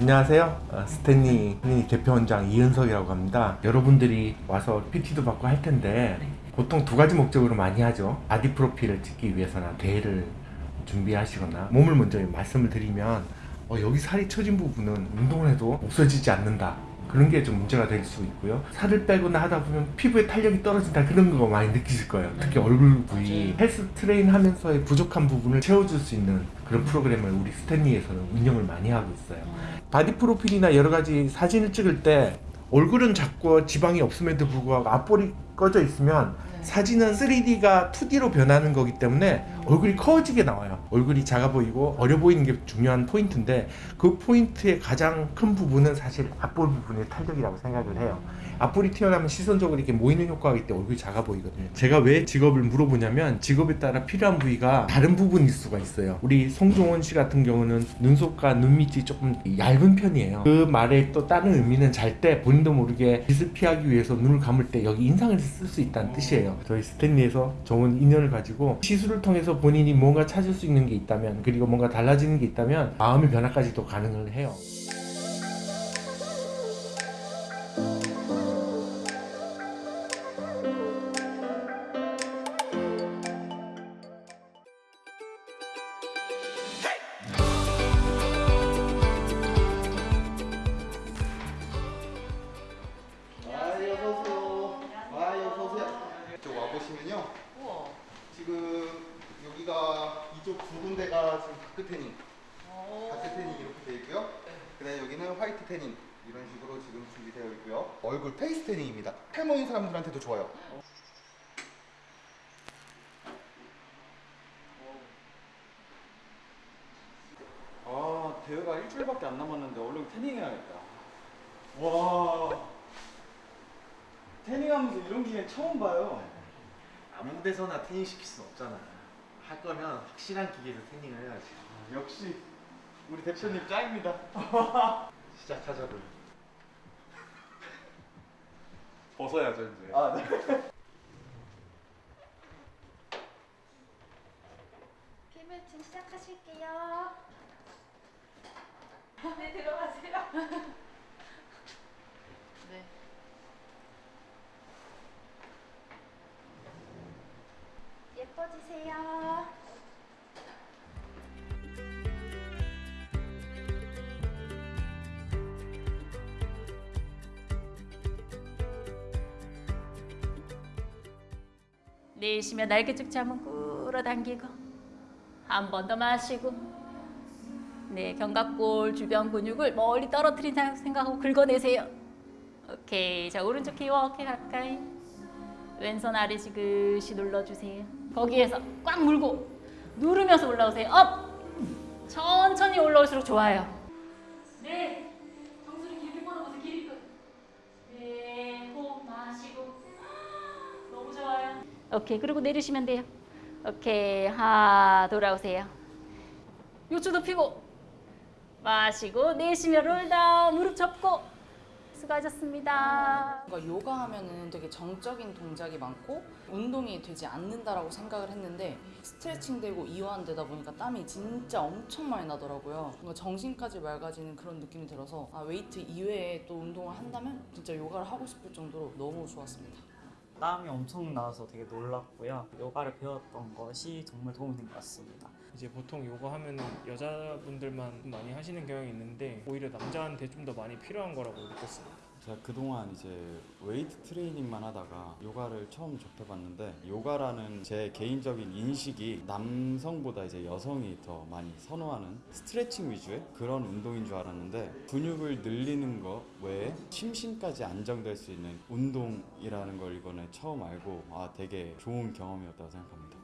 안녕하세요. 어, 스탠리 클리닉 대표 원장 이은석이라고 합니다. 여러분들이 와서 PT도 받고 할 텐데 보통 두 가지 목적으로 많이 하죠. 바디 프로필을 찍기 위해서나 대회를 준비하시거나 몸을 먼저 말씀을 드리면 어, 여기 살이 처진 부분은 운동을 해도 없어지지 않는다. 그런 게 좀 문제가 될 수 있고요. 살을 빼거나 하다 보면 피부에 탄력이 떨어진다 그런 거 많이 느끼실 거예요. 특히 얼굴 부위 헬스 트레이닝 하면서의 부족한 부분을 채워줄 수 있는 그런 프로그램을 우리 스탠리에서는 운영을 많이 하고 있어요. 바디 프로필이나 여러 가지 사진을 찍을 때 얼굴은 작고 지방이 없음에도 불구하고 앞볼이 꺼져 있으면 사진은 3D가 2D로 변하는 거기 때문에 얼굴이 커지게 나와요. 얼굴이 작아 보이고 어려 보이는 게 중요한 포인트인데 그 포인트의 가장 큰 부분은 사실 앞볼 부분의 탄력이라고 생각을 해요. 앞볼이 튀어나오면 시선적으로 이렇게 모이는 효과가 있기 때문에 얼굴이 작아 보이거든요. 제가 왜 직업을 물어보냐면 직업에 따라 필요한 부위가 다른 부분일 수가 있어요. 우리 송종원 씨 같은 경우는 눈썹과 눈 밑이 조금 얇은 편이에요. 그 말에 또 다른 의미는 잘 때 본인도 모르게 빛을 피하기 위해서 눈을 감을 때 여기 인상을 쓸 수 있다는 뜻이에요. 저희 스탠리에서 좋은 인연을 가지고 시술을 통해서 본인이 뭔가 찾을 수 있는 게 있다면 그리고 뭔가 달라지는 게 있다면 마음의 변화까지도 가능을 해요. 지금 여기가 이쪽 두 군데가 지금 dark tanning, 오. dark tanning 이렇게 되어 있고요. 그다음에 여기는 white tanning 이런 식으로 지금 준비되어 있고요. 얼굴 face tanning입니다. 탈모인 사람들한테도 좋아요. 아 대회가 일주일밖에 안 남았는데 얼른 tanning해야겠다 와 태닝하면서 이런 기계 처음 봐요 아무 데서나 태닝 시킬 수 없잖아. 할 거면 확실한 기계에서 태닝을 해야지. 아, 역시 우리 대표님 짱입니다 시작하자고요. 벗어야죠 이제. 아 네. 내쉬며 날개쪽 잠은 끌어당기고 한 번 더 마시고 네 견갑골 주변 근육을 멀리 떨어뜨린 생각하고 긁어내세요. 오케이 자 오른쪽 귀 어깨 가까이 왼손 아래 지그시 눌러주세요. 거기에서 꽉 물고 누르면서 올라오세요. up 천천히 올라올수록 좋아요. 네 오케이, 그리고 내리시면 돼요. 오케이, 하 돌아오세요. 요추도 펴고 마시고 내쉬며 roll down 무릎 접고 수고하셨습니다. 뭔가 요가 하면은 되게 정적인 동작이 많고 운동이 되지 않는다라고 생각을 했는데 스트레칭 되고 이완 되다 보니까 땀이 진짜 엄청 많이 나더라고요. 뭔가 정신까지 맑아지는 그런 느낌이 들어서 아, 웨이트 이외에 또 운동을 한다면 진짜 요가를 하고 싶을 정도로 너무 좋았습니다. 땀이 엄청 나서 되게 놀랐고요. 요가를 배웠던 것이 정말 도움이 된 것 같습니다. 이제 보통 요가 하면은 여자분들만 많이 하시는 경향이 있는데 오히려 남자한테 좀 더 많이 필요한 거라고 느꼈습니다. 제가 그동안 이제 웨이트 트레이닝만 하다가 요가를 처음 접해봤는데 요가라는 제 개인적인 인식이 남성보다 이제 여성이 더 많이 선호하는 스트레칭 위주의 그런 운동인 줄 알았는데 근육을 늘리는 것 외에 심신까지 안정될 수 있는 운동이라는 걸 이번에 처음 알고 아 되게 좋은 경험이었다고 생각합니다.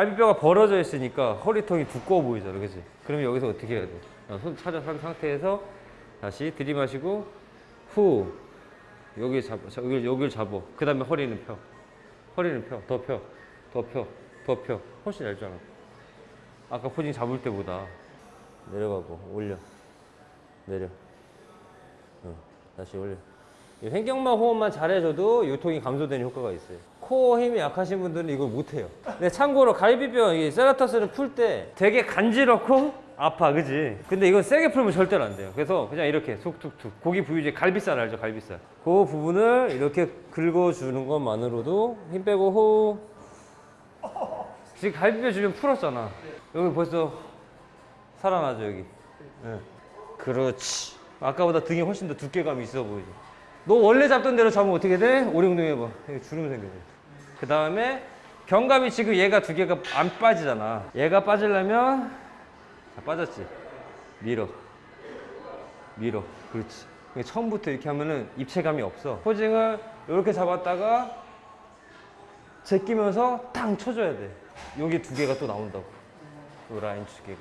갈비뼈가 벌어져 있으니까 허리통이 두꺼워 보이잖아, 그치? 그러면 여기서 어떻게 해야 돼? 어, 손 찾아선 상태에서 다시 들이마시고 후 여기 자, 여기 여기를 잡어. 그 다음에 허리는 펴, 허리는 펴, 더 펴, 더 펴, 더 펴. 훨씬 얇잖아. 아까 포징 잡을 때보다 내려가고 올려, 내려. 다시 올려. 이 횡격막 호흡만 잘해줘도 요통이 감소되는 효과가 있어요. 코어 힘이 약하신 분들은 이걸 못해요. 근데 참고로 갈비뼈 이 serratus를 풀 때 되게 간지럽고 아파, 그지? 근데 이건 세게 풀면 절대로 안 돼요. 그래서 그냥 이렇게 속툭툭 고기 부위제 갈비살 알죠, 갈비살. 그 부분을 이렇게 긁어주는 것만으로도 힘 빼고 호흡. 지금 갈비뼈 주변 풀었잖아. 여기 벌써 살아나죠 여기. 예. 그렇지. 아까보다 등이 훨씬 더 두께감이 있어 보이죠. 너 원래 잡던 대로 잡으면 어떻게 돼? 오리운동 해봐. 주름 생겨요. 그 다음에 견갑이 지금 얘가 두 개가 안 빠지잖아. 얘가 빠지려면 자, 빠졌지. 밀어. 밀어. 그렇지. 처음부터 이렇게 하면은 입체감이 없어. 포징을 이렇게 잡았다가 제끼면서 탕 쳐줘야 돼. 여기 두 개가 또 나온다고. 요 라인 두 개가.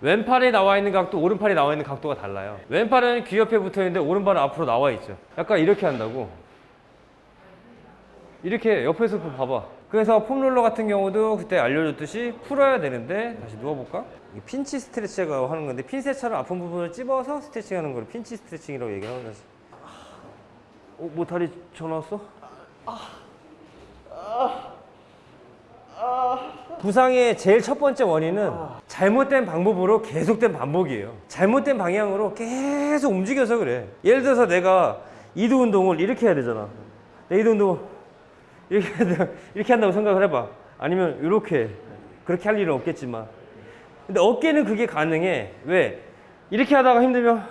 왼팔이 나와 있는 각도, 오른팔이 나와 있는 각도가 달라요. 왼팔은 귀 옆에 붙어 있는데 오른팔은 앞으로 나와 있죠. 약간 이렇게 한다고. 이렇게 옆에서 봐봐. 그래서 폼롤러 같은 경우도 그때 알려줬듯이 풀어야 되는데 다시 누워볼까? 이 핀치 스트레치가 하는 건데 핀셋처럼 아픈 부분을 찝어서 스트레칭하는 걸 핀치 스트레칭이라고 얘기를 하거든. 어, 뭐 다리 전화 왔어? 부상의 제일 첫 번째 원인은 잘못된 방법으로 계속된 반복이에요. 잘못된 방향으로 계속 움직여서 그래. 예를 들어서 내가 이두 운동을 이렇게 해야 되잖아. 내 이두 운동을 이렇게, 해야 돼- 이렇게 한다고 생각을 해봐. 아니면 이렇게. 그렇게 할 일은 없겠지만. 근데 어깨는 그게 가능해. 왜? 이렇게 하다가 힘들면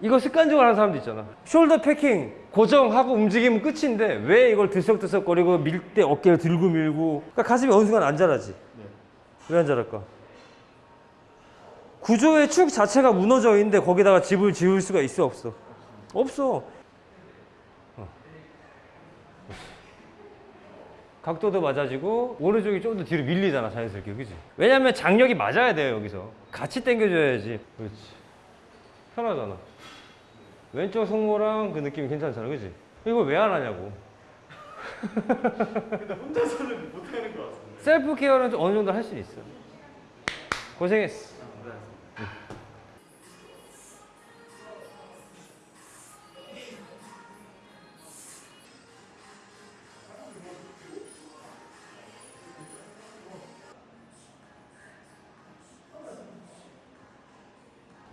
이거 습관적으로 하는 사람도 있잖아. 숄더 패킹 고정하고 움직이면 끝인데 왜 이걸 들썩들썩거리고 밀 때 어깨를 들고 밀고 그러니까 가슴이 어느 순간 안 자라지. 왜안 자랄까? 구조의 축 자체가 무너져 있는데 거기다가 집을 지을 수가 있어 없어? 없어. 어. 각도도 맞아지고 오른쪽이 좀 더 뒤로 밀리잖아 자연스럽게 그지? 왜냐면 장력이 맞아야 돼요 여기서 같이 당겨줘야지 그렇지 편하잖아 왼쪽 승모랑 그 느낌이 괜찮잖아 그지? 이걸 왜 안 하냐고 근데 혼자서는 못하는 것 같습니다. 셀프 케어는 좀 어느 정도 할 수 있어 고생했어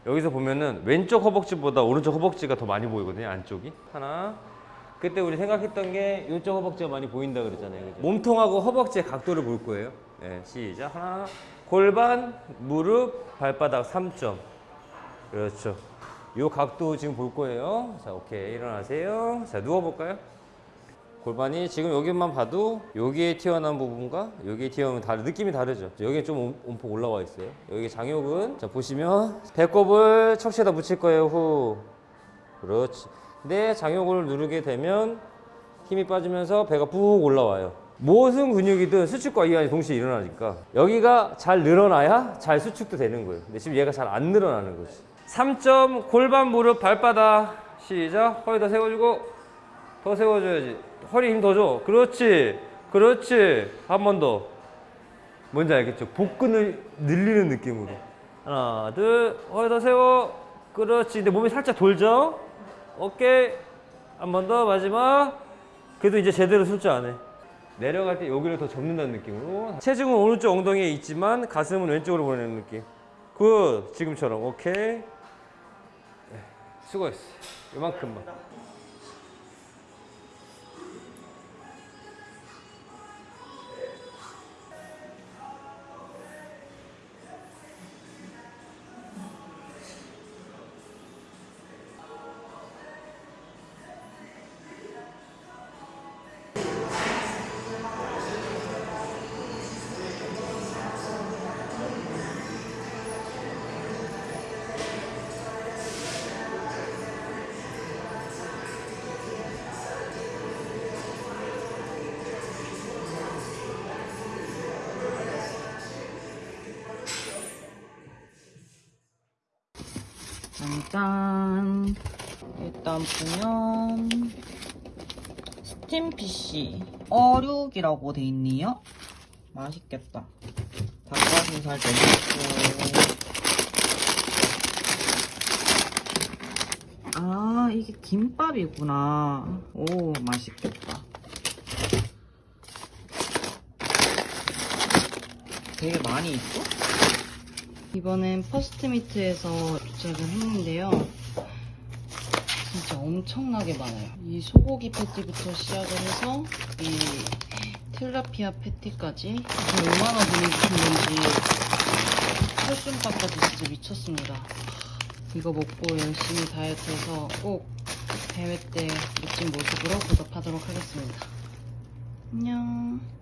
여기서 보면은 왼쪽 허벅지보다 오른쪽 허벅지가 더 많이 보이거든요 안쪽이. 하나. 그때 우리 생각했던 게 이쪽 허벅지가 많이 보인다 그랬잖아요 그죠? 몸통하고 허벅지의 각도를 볼 거예요. 네, 시작. 하나. 골반 무릎 발바닥 3점. 그렇죠. 요 각도 지금 볼 거예요. 자 오케이. 일어나세요. 자 누워볼까요 골반이 지금 여기만 봐도 여기에 튀어나온 부분과 여기에 튀어나오면 다르 느낌이 다르죠. 여기 좀 옴- 움푹 올라와 있어요. 여기 장요근 자 보시면 배꼽을 척추에다 붙일 거예요 후. 그렇지. 근데 장요근을 누르게 되면 힘이 빠지면서 배가 푹 올라와요. 무슨 근육이든 수축과 이완이 동시에 일어나니까 여기가 잘 늘어나야 잘 수축도 되는 거예요. 근데 지금 얘가 잘 안 늘어나는 거지. 3점 골반 무릎 발바닥. 시작. 허리 더 세워주고 더 세워줘야지. 허리 힘 더 줘. 그렇지. 그렇지. 한 번 더. 뭔지 알겠죠? 복근을 늘리는 느낌으로. 하나, 둘, 허리 더 세워. 그렇지. 근데 몸이 살짝 돌죠? 오케이. 한 번 더, 마지막. 그래도 이제 제대로 쓸 줄 아네. 내려갈 때 여기를 더 접는다는 느낌으로. 체중은 오른쪽 엉덩이에 있지만 가슴은 왼쪽으로 보내는 느낌. Good. 지금처럼. 오케이. 네, 수고했어. 이만큼만. 짠. 일단 보면 스팀 PC 어육이라고 돼 있네요. 맛있겠다. 닭가슴살도 있고. 아 이게 김밥이구나. 오 맛있겠다. 되게 많이 있어? 이번엔 퍼스트미트에서 도착을 했는데요. 진짜 엄청나게 많아요. 이 소고기 패티부터 시작을 해서 이 틸라피아 패티까지 얼마나 돈이 드신 건지 펄순밥까지 진짜 미쳤습니다. 이거 먹고 열심히 다이어트해서 꼭 대회 때 멋진 모습으로 보답하도록 하겠습니다. 안녕.